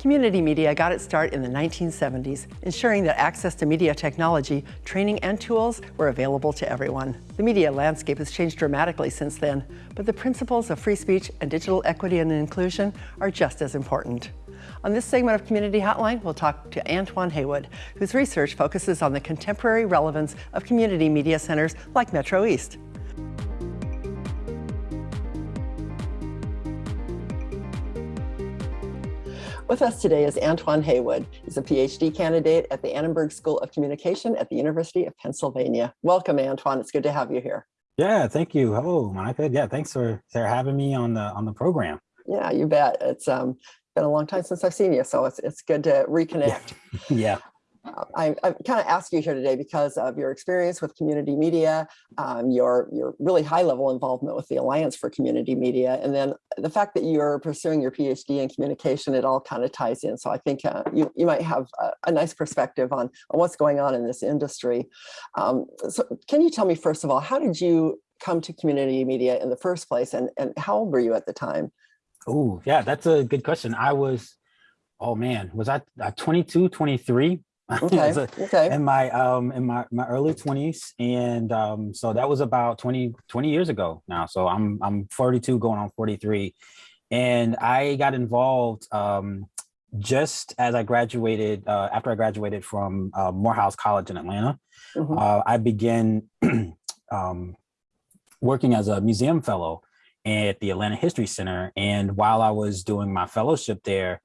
Community media got its start in the 1970s, ensuring that access to media technology, training, and tools were available to everyone. The media landscape has changed dramatically since then, but the principles of free speech and digital equity and inclusion are just as important. On this segment of Community Hotline, we'll talk to Antoine Haywood, whose research focuses on the contemporary relevance of community media centers like Metro East. With us today is Antoine Haywood. He's a PhD candidate at the Annenberg School of Communication at the University of Pennsylvania. Welcome, Antoine. It's good to have you here. Yeah, thank you. Hello, Monica. Yeah, thanks for, for having me on the on the program. Yeah, you bet. It's um, been a long time since I've seen you, so it's it's good to reconnect. Yeah. I, I kind of ask you here today because of your experience with community media, um, your your really high level involvement with the Alliance for Community Media, and then the fact that you're pursuing your PhD in communication, it all kind of ties in. So I think uh, you, you might have a, a, nice perspective on, on what's going on in this industry. Um, so can you tell me, first of all, how did you come to community media in the first place and, and how old were you at the time? Oh, yeah, that's a good question. I was, oh man, was I 22, 23 Okay. a, okay. In my um in my my early 20s, and um so that was about 20 20 years ago now. So I'm I'm 42, going on 43, and I got involved um just as I graduated uh, after I graduated from uh, Morehouse College in Atlanta. Mm -hmm. uh, I began um, working as a museum fellow at the Atlanta History Center, and while I was doing my fellowship there,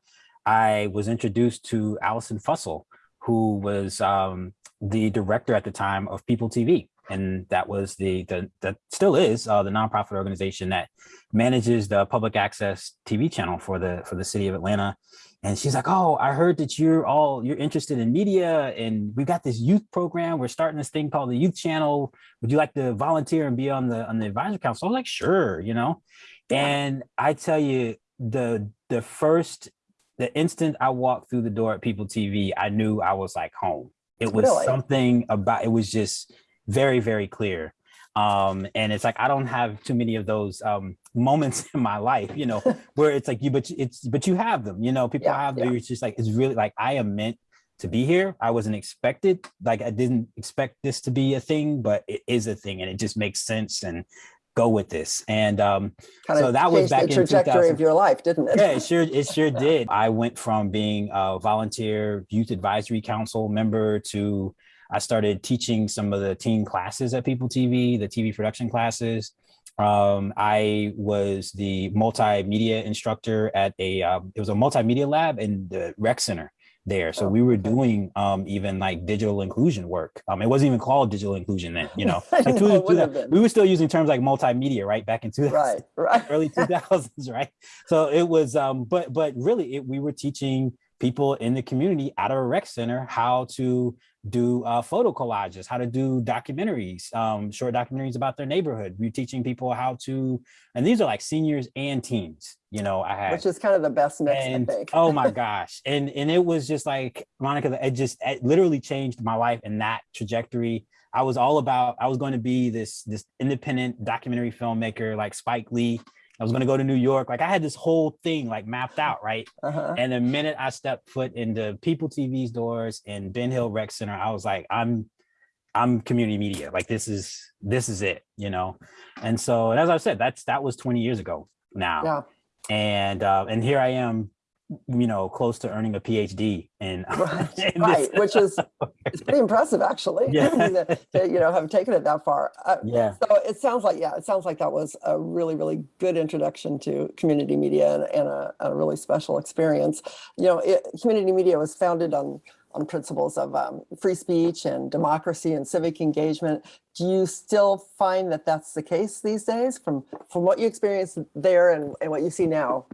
I was introduced to Allison Fussell who was um, the director at the time of People TV. And that was the, the that still is uh, the nonprofit organization that manages the public access TV channel for the for the city of Atlanta. And she's like, oh, I heard that you're all you're interested in media and we've got this youth program. We're starting this thing called the youth channel. Would you like to volunteer and be on the on the advisory council? I was like, sure, you know. And I tell you, the the first the instant I walked through the door at People TV, I knew I was like home. It was really? something about, it was just very, very clear. Um, and it's like, I don't have too many of those um, moments in my life, you know, where it's like you, but it's, but you have them, you know, people yeah, have. Yeah. It's just like, it's really like, I am meant to be here. I wasn't expected, like I didn't expect this to be a thing, but it is a thing and it just makes sense. And go with this. And um, so that was back the trajectory of your life, didn't it? yeah, it sure, it sure did. I went from being a volunteer youth advisory council member to I started teaching some of the teen classes at People TV, the TV production classes. Um, I was the multimedia instructor at a, um, it was a multimedia lab in the rec center there. So oh, we were doing um, even like digital inclusion work. Um, it wasn't even called digital inclusion then, you know, like two, two, we were still using terms like multimedia, right? Back in 2000, right, right. early 2000s, right? So it was, um, but, but really it, we were teaching people in the community at a rec center how to do uh, photo collages, how to do documentaries, um, short documentaries about their neighborhood. We're teaching people how to, and these are like seniors and teens, you know, I had. Which is kind of the best mix, and, oh my gosh. And, and it was just like, Monica, it just it literally changed my life in that trajectory. I was all about, I was going to be this, this independent documentary filmmaker like Spike Lee I was going to go to New York. Like I had this whole thing like mapped out, right? Uh -huh. And the minute I stepped foot into People TV's doors in Ben Hill Rec Center, I was like, I'm, I'm community media. Like this is, this is it, you know? And so, and as I said, that's, that was 20 years ago now. Yeah. And, uh, and here I am you know, close to earning a PhD in, in right, which is it's pretty impressive actually. Yeah. to, you know, have taken it that far. Uh, yeah. So it sounds like yeah, it sounds like that was a really really good introduction to community media and, and a, a, really special experience. You know, it, community media was founded on on principles of um, free speech and democracy and civic engagement. Do you still find that that's the case these days from from what you experienced there and, and what you see now?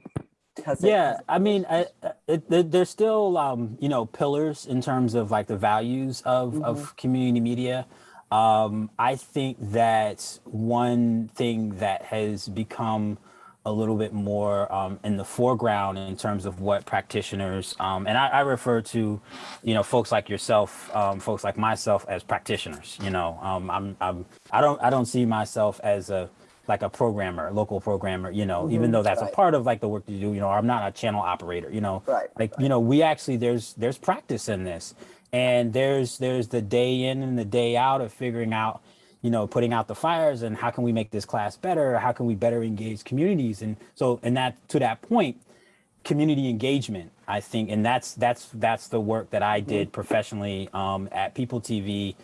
Yeah i mean I, it, there's still um you know pillars in terms of like the values of mm -hmm. of mm-hmm. community media um i think that one thing that has become a little bit more um, in the foreground in terms of what practitioners um, and I, I, refer to you know folks like yourself um, folks like myself as practitioners you know um, I'm, I'm I don't I don't see myself as a like a programmer, a local programmer, you know, even Mhm, though that's right. a part of like the work you do, you know, I'm not a channel operator, you know, Right. like you know we actually there's there's practice in this. And there's there's the day in and the day out of figuring out you know putting out the fires and how can we make this class better? How can we better engage communities? And so and that to that point community engagement i think and that's that's that's the work that i did professionally um, at people tv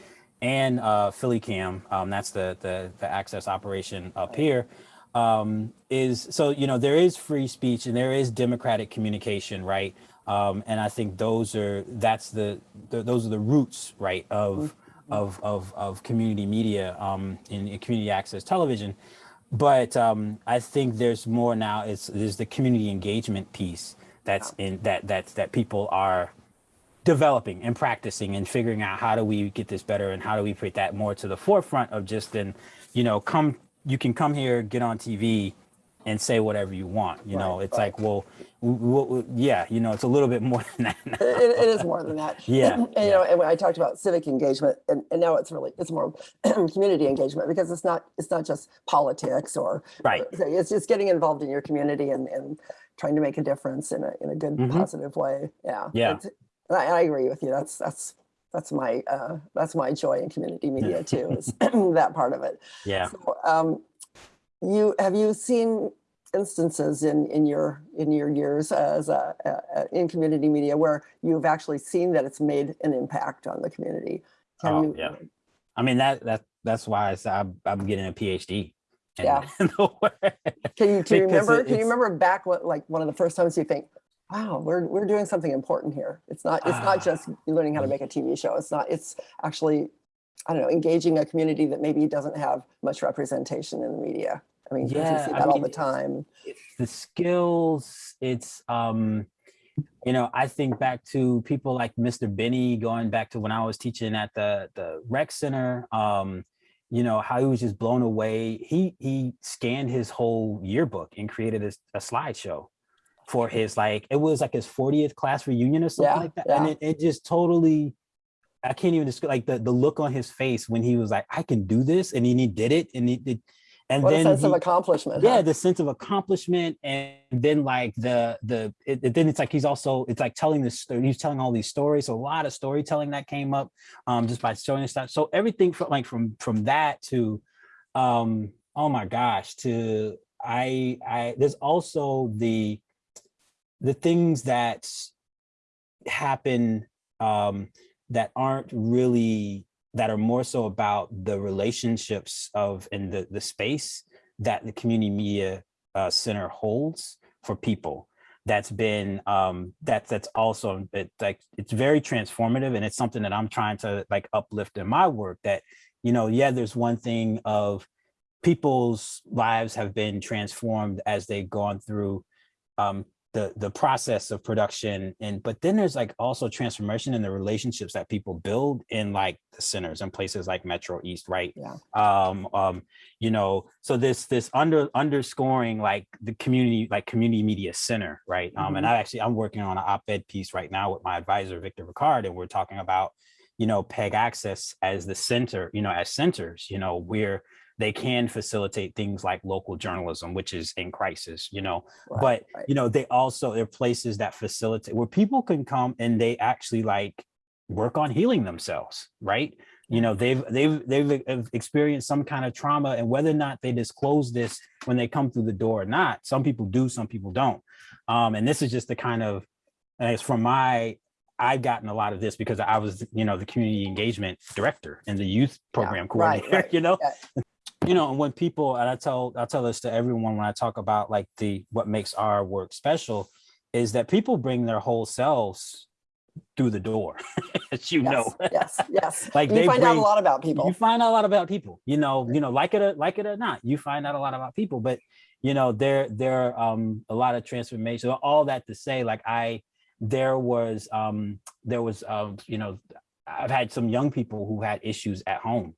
and uh, philly cam um, that's the, the the access operation up here um, is so you know there is free speech and there is democratic communication right um, and i think those are that's the, the those are the roots right of of of, of community media um, in, in community access television but um, I think there's more now. It's there's the community engagement piece that's in that that's that people are developing and practicing and figuring out how do we get this better and how do we put that more to the forefront of just then, you know, come you can come here, get on TV, and say whatever you want. You know, it's right. like well, yeah, you know, it's a little bit more than that. It, it is more than that. Yeah, And, yeah. you know, and when I talked about civic engagement, and, and now it's really it's more community engagement because it's not it's not just politics or Right. or- It's just getting involved in your community and, and trying to make a difference in a in a good Mhm. positive way. Yeah. Yeah. It's- and I, I agree with you. That's that's that's my uh, that's my joy in community media too. Is that part of it. Yeah. So, um, you have you seen instances in in your in your years as a, a, in community media where you've actually seen that it's made an impact on the community? Have Oh, you- yeah. I mean that that that's why I said I'm, I'm getting a PhD. Yeah. in the work. Can you, do you remember? Can you remember back what like one of the first times you think, "Wow, we're we're doing something important here." It's not it's Ah. not just learning how to make a TV show. It's not. It's actually, I don't know, engaging a community that maybe doesn't have much representation in the media. I mean, Yeah, see I that all mean, the it's- time. the skills it's um you know i think back to people like mr benny going back to when i was teaching at the the rec center um you know how he was just blown away he he scanned his whole yearbook and created a, a slideshow for his like it was like his 40th class reunion or something Yeah, like that and it, it just totally i can't even describe like the the look on his face when he was like i can do this and then he did it and he did and What a then sense of accomplishment. yeah huh? the sense of accomplishment and then like the the it, it- then it's like he's also it's like telling this story he's telling all these stories so a lot of storytelling that came up um just by showing this stuff so everything from like from from that to um oh my gosh to i i there's also the the things that happen um that aren't really that are more so about the relationships of and the the space that the community media uh, center holds for people. That's been um that's that's also it, like it's very transformative and it's something that i'm trying to like uplift in my work that you know yeah there's one thing of people's lives have been transformed as they've gone through um the the process of production and but then there's like also transformation in the relationships that people build in like the centers and places like metro east right Yeah. um um you know so this this under underscoring like the community like community media center right um and Mhm. i actually i'm working on an op-ed piece right now with my advisor victor pickard and we're talking about you know peg access as the center you know as centers you know where they can facilitate things like local journalism which is in crisis you know? Right, but right. you know they also they're places that facilitate where people can come and they actually like work on healing themselves right? You know they've they've they've experienced some kind of trauma and whether or not they disclose this when they come through the door or not some people do some people don't. Um and this is just the kind of and it's from my I've gotten a lot of this because I was, you know, the community engagement director and the youth program right, coordinator, right, you know, yeah. You know, when people, and I tell, I tell this to everyone when I talk about like the, what makes our work special is that people bring their whole selves through the door, as you yes, know. yes, yes. Like you they find out a lot about people. You find out a lot about people, you know, you know, like it or like it or not, you find out a lot about people, but you know, there, there are um, a lot of transformation, all that to say, like I, there was, um, there was, um, you know, I've had some young people who had issues at home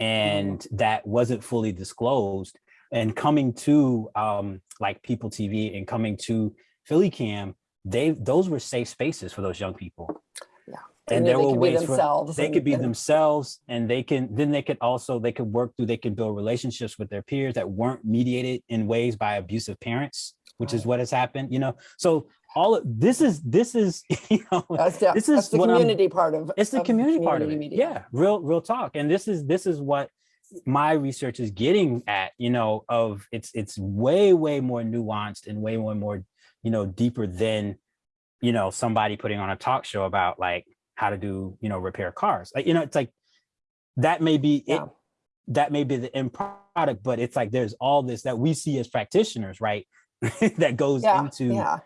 and that wasn't fully disclosed and coming to um, like People TV and coming to Philly Cam, they those were safe spaces for those young people. Yeah. and they there were could ways for themselves. they and- could be and- themselves and they can then they could also they could work through they can build relationships with their peers that weren't mediated in ways by abusive parents which is what has happened you know so all of this is this is you know That's the, this is the what I'm- community part of. it's the of community part of it media. yeah real real talk and this is this is what my research is getting at you know of it's it's way way more nuanced and way more more you know deeper than you know somebody putting on a talk show about like how to do you know repair cars like you know it's like that may be it that may be the end product but it's like there's all this that we see as practitioners right that goes Yeah, into yeah.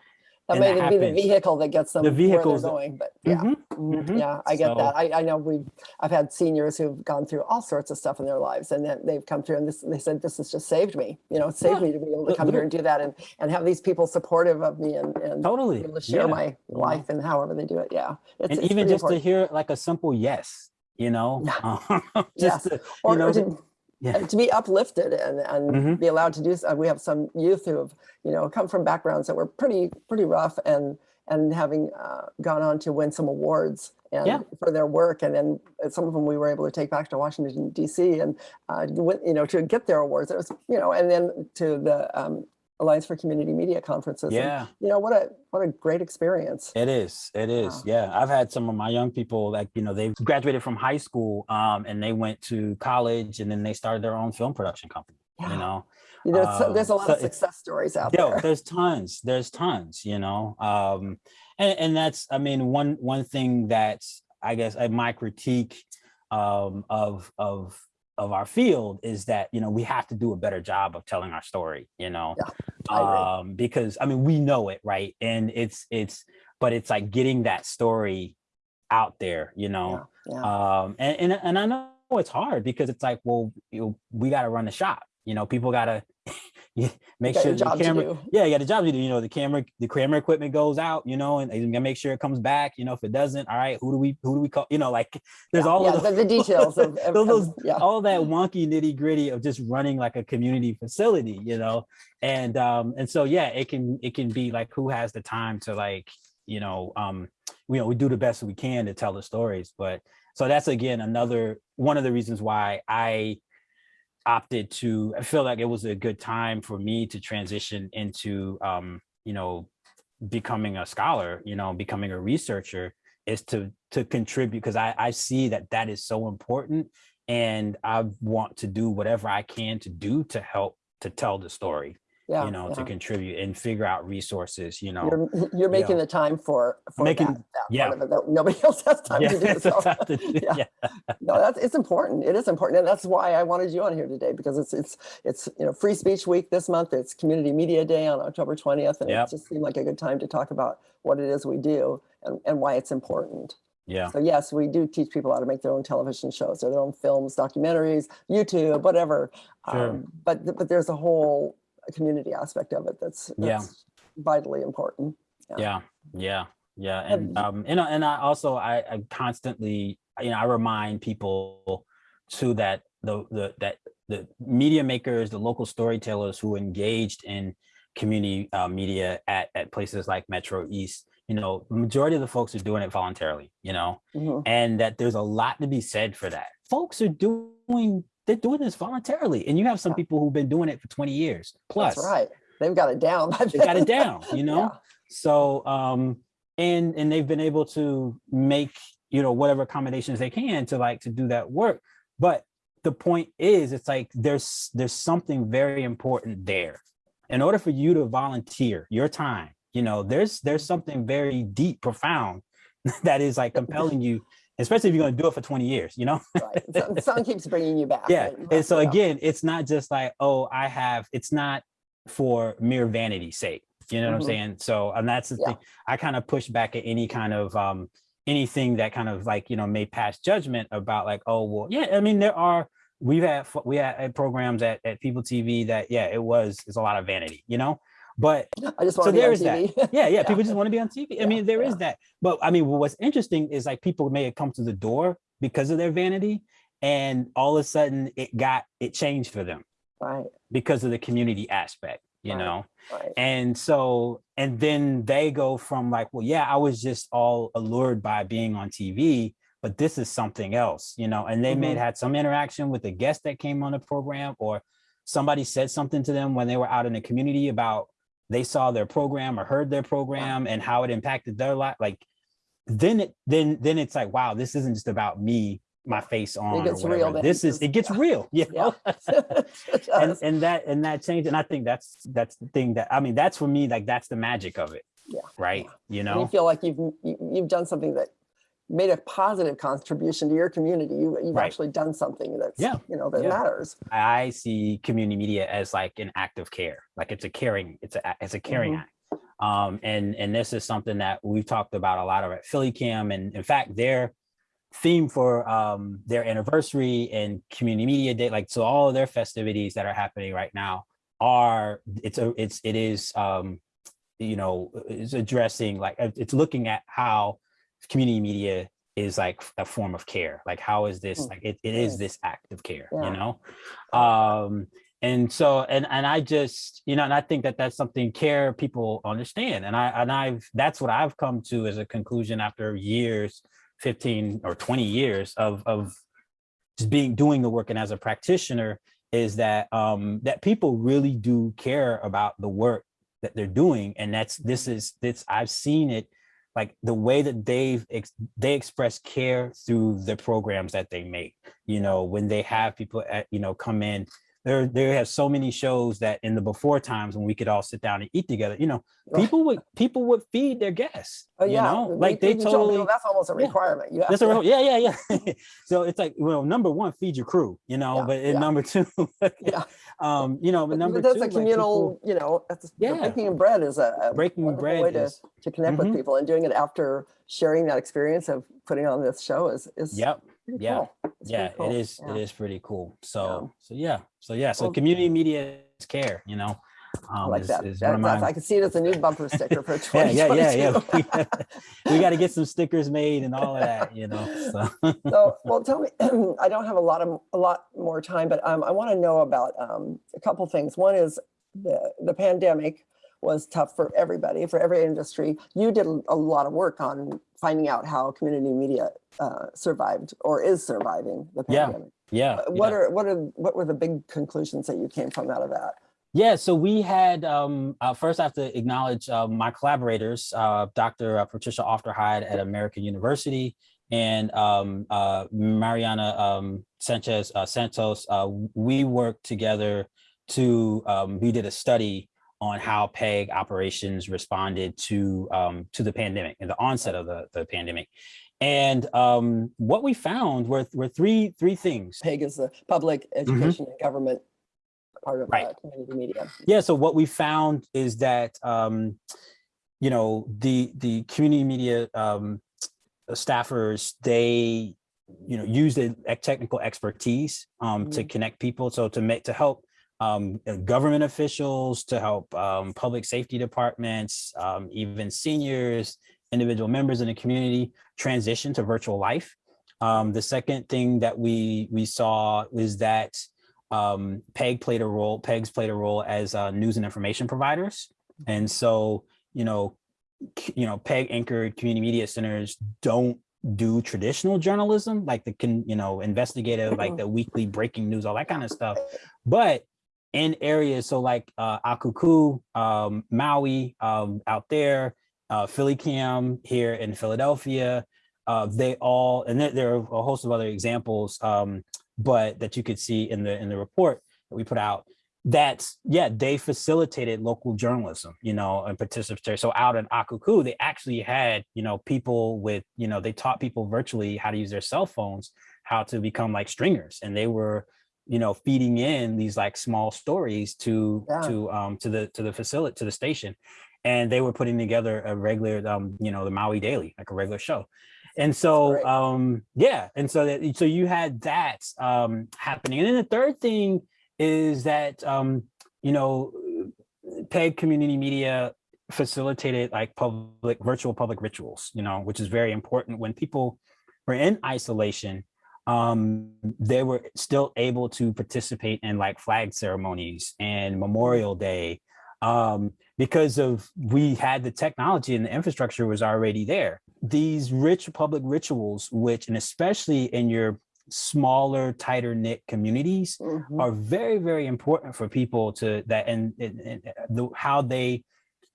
That may that be the vehicle that gets them The where they're vehicles going, but yeah. Mhm, Mhm, mhm. Yeah, I get So- that. I, I know we've, I've had seniors who've gone through all sorts of stuff in their lives and then they've come through and this, they said, this has just saved me. You know, it saved Yeah, me to be able to come here and do that and, and have these people supportive of me and, and be totally able to share yeah. my life and however they do it. Yeah. It's, and it's even just important. to hear like a simple yes you know Yes. just to, Or- you know or to- to- yeah and to be uplifted and, and Mhm. be allowed to do, so- we have some youth who have, you know, come from backgrounds that were pretty, pretty rough and, and having uh, gone on to win some awards and Yeah. for their work. And then uh, some of them we were able to take back to Washington DC and, uh, you know, to get their awards. It was, you know, and then to the um, Alliance for Community Media conferences. and, yeah you know, what a, what a great experience. it is it is Wow. yeah i've had some of my young people like you know they've graduated from high school um and they went to college and then they started their own film production company you know You know, so- there's a um, lot so of success stories out Yo, there. there's tons there's tons you know um and, and that's i mean one one thing that's i guess my critique um of of of our field is that you know we have to do a better job of telling our story you know? Yeah, um because i mean we know it right? And it's it's but it's like getting that story out there you know? Yeah, yeah. um and, and and i know it's hard because it's like well you know, we got to run the shop you know? People got to make sure the camera yeah you got a job to do you know the camera the camera equipment goes out you know and you gotta make sure it comes back you know if it doesn't all right who do we who do we call you know like there's Yeah, all yeah, of the, those, the details of, of- of- those- yeah. all that wonky nitty gritty of just running like a community facility you know and um and so yeah it can it can be like who has the time to like you know um you know we do the best we can to tell the stories but so that's again another one of the reasons why i opted to i feel like it was a good time for me to transition into um you know becoming a scholar you know becoming a researcher is to to contribute because i i see that that is so important and i want to do whatever i can to do to help to tell the story yeah, you know to contribute and figure out resources you know You're, you're making know, the time for, for making- that, that yeah. it that nobody else has time yeah, to do. So, to do, yeah. yeah. no, that's, it's important. It is important. And that's why I wanted you on here today because it's, it's, it's, you know, free speech week this month. It's community media day on October 20th. And Yep. it just seemed like a good time to talk about what it is we do and, and why it's important. yeah So yes, we do teach people how to make their own television shows or their own films, documentaries, YouTube, whatever. Sure. Um, but but there's a whole community aspect of it that's, Yeah. vitally important. yeah yeah yeah Have and um and, I- and i also I, I constantly you know i remind people too that the the that the media makers the local storytellers who engaged in community uh, media at at places like metro east you know the majority of the folks are doing it voluntarily you know Mhm. and that there's a lot to be said for that folks are doing they're doing this voluntarily and you have some people who've been doing it for 20 years plus That's right. They've got it down. by they got it down you know Yeah. so um and and they've been able to make you know whatever accommodations they can to like to do that work but the point is it's like there's there's something very important there in order for you to volunteer your time you know there's there's something very deep profound that is like compelling you especially if you're going to do it for 20 years you know Right. Something keeps bringing you back. yeah right? And so again it's not just like oh i have it's not for mere vanity's sake you know what Mhm. i'm saying so and that's the Yeah. thing i kind of push back at any kind of um anything that kind of like you know may pass judgment about like oh well yeah i mean there are we've had we had programs at, at people tv that yeah it was it's a lot of vanity you know but I just so want to be there on is that. Yeah, yeah, Yeah. people just want to be on TV. I Yeah, mean, there is yeah. that. But I mean, what's interesting is like people may have come to the door because of their vanity, and all of a sudden it got it changed for them Right, because of the community aspect, you Right. know. right. And so and then they go from like, well, yeah, I was just all allured by being on TV, but this is something else, you know, and they may have mm-hmm. had some interaction with the guest that came on the program or somebody said something to them when they were out in the community about they saw their program or heard their program and how it impacted their life. Like then it then then it's like, wow, this isn't just about me, my face on or gets real then, This is it gets yeah. real, you Yeah. know. It and and that and that changed and i think that's that's the thing that i mean that's for me like that's the magic of it Yeah, right you And you know feel like you've, you've done something that made a positive contribution to your community. You, you've Right. actually done something that's, Yeah, you know, that yeah. matters. i see community media as like an act of care like it's a caring it's a it's a caring Mhm. act um and and this is something that we've talked about a lot of at philly cam and in fact their theme for um their anniversary and community media day like so all of their festivities that are happening right now are it's a it's it is um you know is addressing like it's looking at how community media is like a form of care. Like how is this Mm. like it, it is this act of care Yeah. you know um and so and and i just you know and i think that that's something care people understand. And i and i've that's what i've come to as a conclusion after years 15 or 20 years of of just being doing the work. And as a practitioner is that um that people really do care about the work that they're doing. And that's this is this i've seen it like the way that they've ex- they express care through the programs that they make you know when they have people at, you know come in there they have so many shows that in the before times when we could all sit down and eat together you know people would people would feed their guests Oh, you yeah. know we- like they we people totally That's almost a requirement. You have that's a real, yeah, yeah, yeah. so it's like, well, number one, feed your crew, you know, Yeah, but yeah. number two, Yeah. um, you know, but But number that's two, a like, people- communal, you know, that's, Yeah. breaking bread is a- a breaking bread way to, is, to connect Mhm. with people and doing it after sharing that experience of putting on this show is, is yep, yeah, cool. Yeah, cool. it is, Yeah. it is pretty cool. So, so yeah, so yeah, so Well- community media is care, you know, um, like is, that. is That- one of that's- my, I can see it as a new bumper sticker for yeah, yeah, yeah, 2022. yeah. we got to get some stickers made and all of that, you know, so. So, well, tell me, I don't have a lot of, a lot more time, but um, I want to know about um, a couple things. One is the, the pandemic was tough for everybody, for every industry. You did a lot of work on finding out how community media uh, survived or is surviving the pandemic. yeah. Uh, What yeah. are, what are, what were the big conclusions that you came from out of that? Yeah, so we had, um, uh, first I have to acknowledge uh, my collaborators, uh, Dr. uh, Patricia Aufderheide at American University and um, uh, Mariana um, Sanchez uh, Santos. Uh, we worked together to, um, we did a study on how PEG operations responded to um, to the pandemic and the onset of the, the pandemic. And um, what we found were, were three, three things. PEG is the public education and government part of Mm-hmm. Right. uh, community media. Yeah, so what we found is that um, you know the the community media um, staffers they you know use the technical expertise um, to Mhm. connect people, so to make to help um, uh, government officials, to help um, public safety departments, um, even seniors, individual members in the community transition to virtual life. Um, the second thing that we we saw was that um, PEG played a role, PEGs played a role as uh, news and information providers. And so, you know, you know, PEG anchored community media centers don't do traditional journalism, like the, can, you know, investigative, like the weekly breaking news, all that kind of stuff. But in areas, so like uh, Akaku, um, Maui um, out there, uh, Philly Cam here in Philadelphia, uh, they all, and there, there are a host of other examples, um, but that you could see in the in the report that we put out that yeah they facilitated local journalism you know and participatory. So out in akaku they actually had you know people with you know they taught people virtually how to use their cell phones how to become like stringers. And they were you know feeding in these like small stories to Yeah. to um to the to the facility to the station and they were putting together a regular um you know the maui daily like a regular show. And so um yeah and so that so you had that um happening. And then the third thing is that um you know peg community media facilitated like public virtual public rituals you know which is very important. When people were in isolation um they were still able to participate in like flag ceremonies and memorial day um, because of we had the technology and the infrastructure was already there. These rich public rituals, which and especially in your smaller, tighter knit communities, Mhm. are very, very important for people to that and, and, and the, how they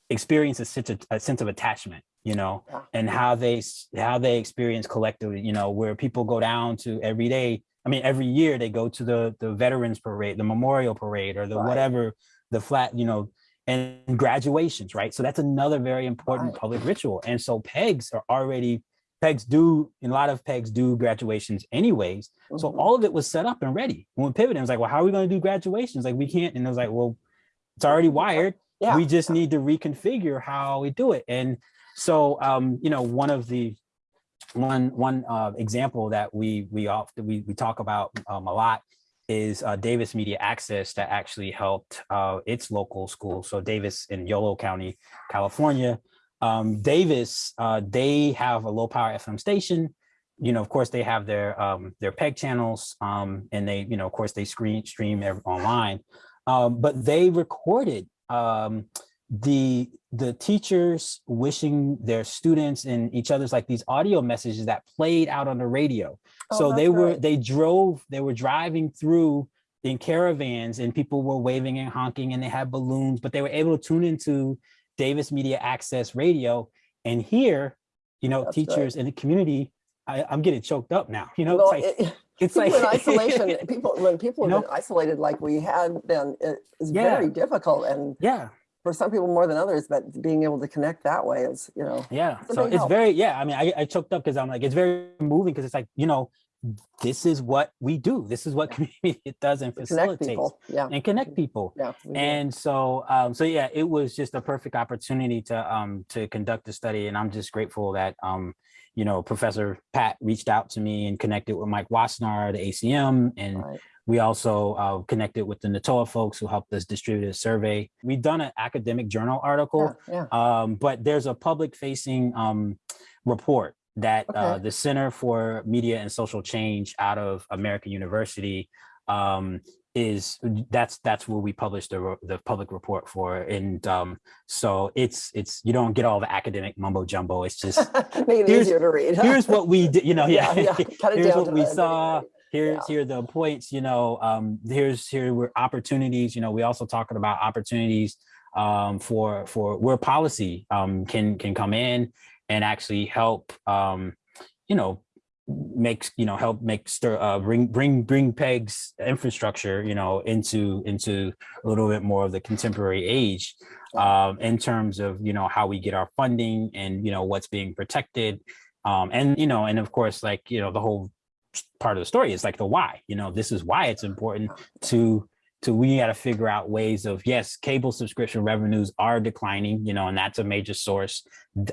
experience a sense of, a sense of attachment, you know, Yeah. and how they how they experience collectively, you know, where people go down to every day. I mean, every year they go to the the Veterans Parade, the Memorial Parade, or the Right. whatever, the flat, you know, and graduations, right? So that's another very important public ritual. And so pegs are already pegs do and a lot of pegs do graduations anyways. So Mhm. all of it was set up and ready. When we pivoted, it was like, well, how are we going to do graduations? Like we can't. And it was like, well, it's already wired. Yeah. We just need to reconfigure how we do it. And so, um, you know, one of the one one uh, example that we we often we we talk about um, a lot is uh, Davis Media Access that actually helped uh, its local school. So Davis in Yolo County, California. Um, Davis, uh, they have a low power FM station. You know, of course, they have their um, their peg channels, um, and they, you know, of course, they screen stream online. Um, but they recorded um, the the teachers wishing their students and each other's like these audio messages that played out on the radio. Oh, so they were they drove they were driving through in caravans and people were waving and honking and they had balloons, but they were able to tune into Davis Media Access Radio and hear, you know, That's teachers in the community. I, I'm getting choked up now. You know, Well, it's like it- it's people like in isolation, people, when people You have know? been isolated like we had been, it is Yeah. very difficult. And yeah, for some people more than others, but being able to connect that way is, you know, Yeah. So it's help. very, yeah. I mean, I, I choked up because I'm like, it's very moving because it's like, you know, this is what we do. This is what community it does and facilitates. Yeah. and connect people. Yeah. And so, um, so yeah, it was just a perfect opportunity to um, to conduct the study, and I'm just grateful that um, you know Professor Pat reached out to me and connected with Mike Wassenaar, the ACM, and Right. We also uh, connected with the NATOA folks who helped us distribute a survey. We've done an academic journal article, Yeah, yeah. um, but there's a public facing um, report that uh, the Center for Media and Social Change out of American University um, is that's that's where we publish the the public report for and um, so it's it's you don't get all the academic mumbo jumbo it's just Make it here's- easier to read. here's what we did you know yeah, Yeah, yeah. Here's what we saw. Here's Yeah. here the points you know um here's here were opportunities you know we also talking about opportunities um for for where policy um can can come in and actually help um you know makes you know help make stir uh bring bring bring pegs infrastructure you know into into a little bit more of the contemporary age um in terms of you know how we get our funding and you know what's being protected um and you know and of course like you know the whole part of the story is like the why you know this is why it's important to to we got to figure out ways of yes cable subscription revenues are declining you know and that's a major source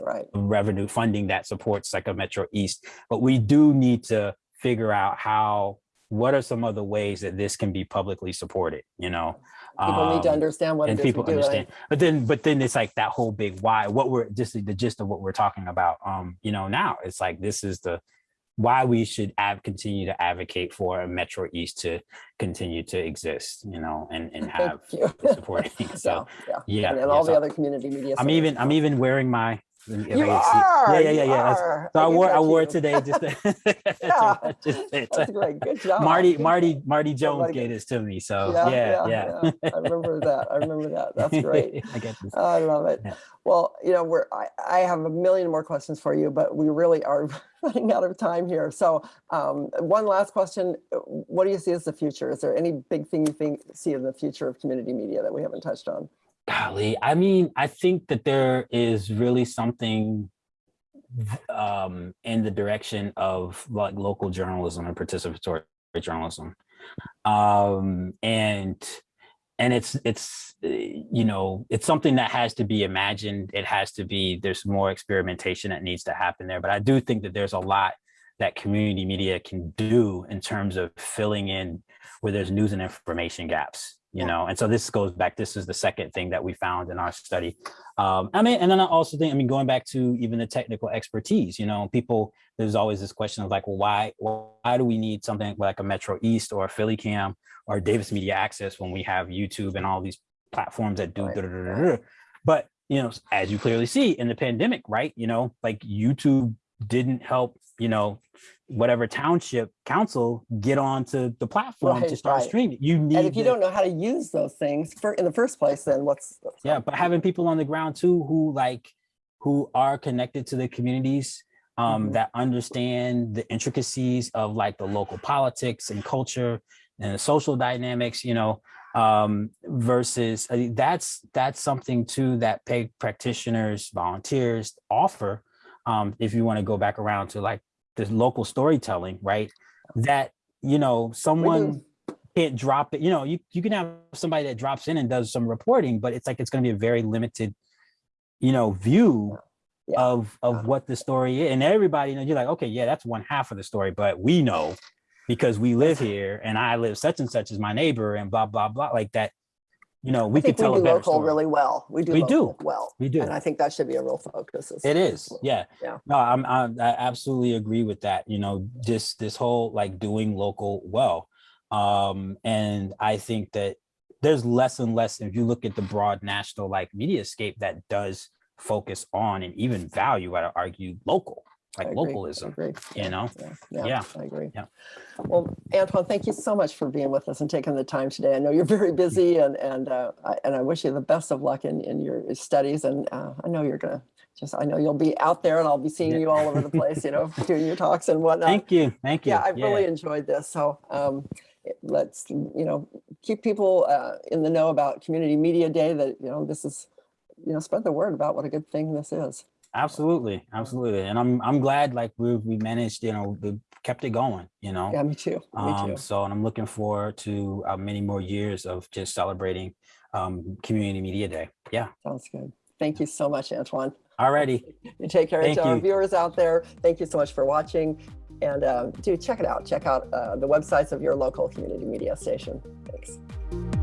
Right. of revenue funding that supports like a metro east but we do need to figure out how what are some other ways that this can be publicly supported you know People need to Um, understand what and people do. and I- understand but then but then it's like that whole big why what we're just the gist of what we're talking about um you know now it's like this is the why we should continue to advocate for a metro east to continue to exist you know and and have supporting so Yeah, yeah. yeah, And yeah, all the so other community media. i'm even i'm even wearing my I You are. yeah yeah yeah yeah are. so I wore I wore you. it today just to, Yeah. just to- That's great. Good job. Marty Marty. Marty Jones Somebody gave this to me so Yeah, yeah yeah, I remember that. I remember that. That's great. I get this. I love it. Yeah. Well, you know, we're I, I have a million more questions for you, but we really are running out of time here. So um, one last question. What do you see as the future? Is there any big thing you think see in the future of community media that we haven't touched on? Golly, I mean, I think that there is really something um, in the direction of like local journalism and participatory journalism, um, and and it's it's uh, you know it's something that has to be imagined. It has to be. There's more experimentation that needs to happen there, but I do think that there's a lot that community media can do in terms of filling in where there's news and information gaps you Yeah. know and so this goes back this is the second thing that we found in our study um i mean and then i also think i mean going back to even the technical expertise you know people there's always this question of like well why why do we need something like a metro east or a philly cam or davis media access when we have youtube and all these platforms that do Right, da, da, da, da, da. but you know as you clearly see in the pandemic right you know like youtube didn't help you know whatever township council get onto the platform to start right. streaming you need And if you the- don't know how to use those things for, in the first place, then what's? what's yeah but having people on the ground too who like who are connected to the communities um Mhm. that understand the intricacies of like the local politics and culture and the social dynamics you know um versus I think that's that's something too that paid practitioners volunteers offer um if you want to go back around to like this local storytelling right that you know someone can't drop it. You know, you, you can have somebody that drops in and does some reporting, but it's like it's going to be a very limited, you know, view Yeah. of of what the story is. And everybody, you know, you're like, okay, yeah, that's one half of the story, but we know because we live here and I live such and such as my neighbor and blah blah blah like that. You know, we I can think we tell do local story. really well. We do We do. well. we do. And I think that should be a real focus. It is, yeah. Yeah. No, I'm, I'm I absolutely agree with that. You know, this this whole like doing local well, um, and I think that there's less and less. If you look at the broad national like media scape that does focus on and even value, I'd argue, local, like localism. agree. You know, Yeah, yeah, Yeah. I agree. Yeah. Well, Antoine, thank you so much for being with us and taking the time today. I know you're very busy and and uh, I, and I wish you the best of luck in in your studies. And uh, I know you're gonna just I know you'll be out there and I'll be seeing Yeah. you all over the place. You know, doing your talks and whatnot. thank you, thank you. yeah, I really enjoyed this. So um, let's you know keep people uh, in the know about Community Media Day. That you know this is you know spread the word about what a good thing this is. Absolutely, absolutely, and I'm I'm glad like we we managed, you know, we kept it going. You know, Yeah, me too. Me too. Um, so, and I'm looking forward to uh, many more years of just celebrating um, Community Media Day. Yeah. Sounds good. Thank you so much, Antoine. Alrighty. You take care Thank to our you. viewers out there. Thank you so much for watching. And uh, do check it out. Check out uh, the websites of your local community media station. Thanks.